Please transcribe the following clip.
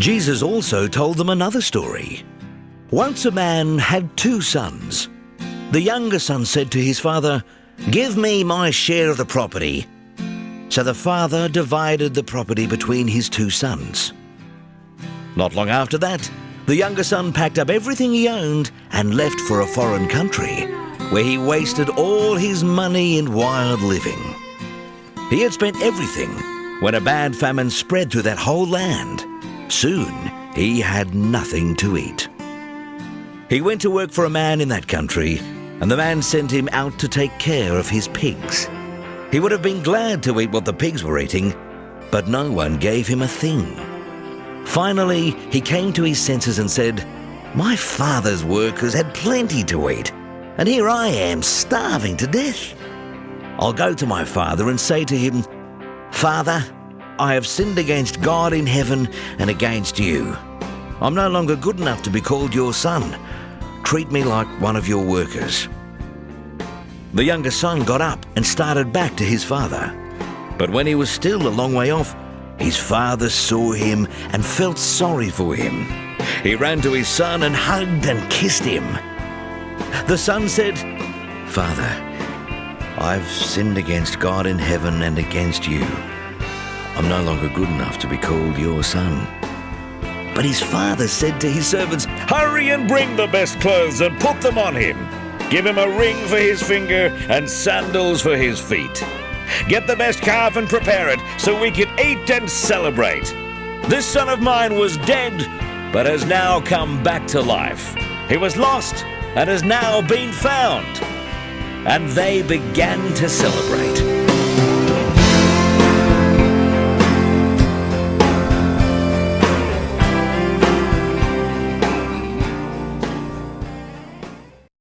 Jesus also told them another story. Once a man had two sons. The younger son said to his father, Give me my share of the property. So the father divided the property between his two sons. Not long after that, the younger son packed up everything he owned and left for a foreign country, where he wasted all his money in wild living. He had spent everything when a bad famine spread through that whole land. Soon, he had nothing to eat. He went to work for a man in that country, and the man sent him out to take care of his pigs. He would have been glad to eat what the pigs were eating, but no one gave him a thing. Finally, he came to his senses and said, My father's workers had plenty to eat, and here I am starving to death. I'll go to my father and say to him, Father, I have sinned against God in heaven and against you. I'm no longer good enough to be called your son. Treat me like one of your workers. The younger son got up and started back to his father. But when he was still a long way off, his father saw him and felt sorry for him. He ran to his son and hugged and kissed him. The son said, Father, I've sinned against God in heaven and against you. I'm no longer good enough to be called your son. But his father said to his servants, Hurry and bring the best clothes and put them on him. Give him a ring for his finger and sandals for his feet. Get the best calf and prepare it so we can eat and celebrate. This son of mine was dead, but has now come back to life. He was lost and has now been found. And they began to celebrate.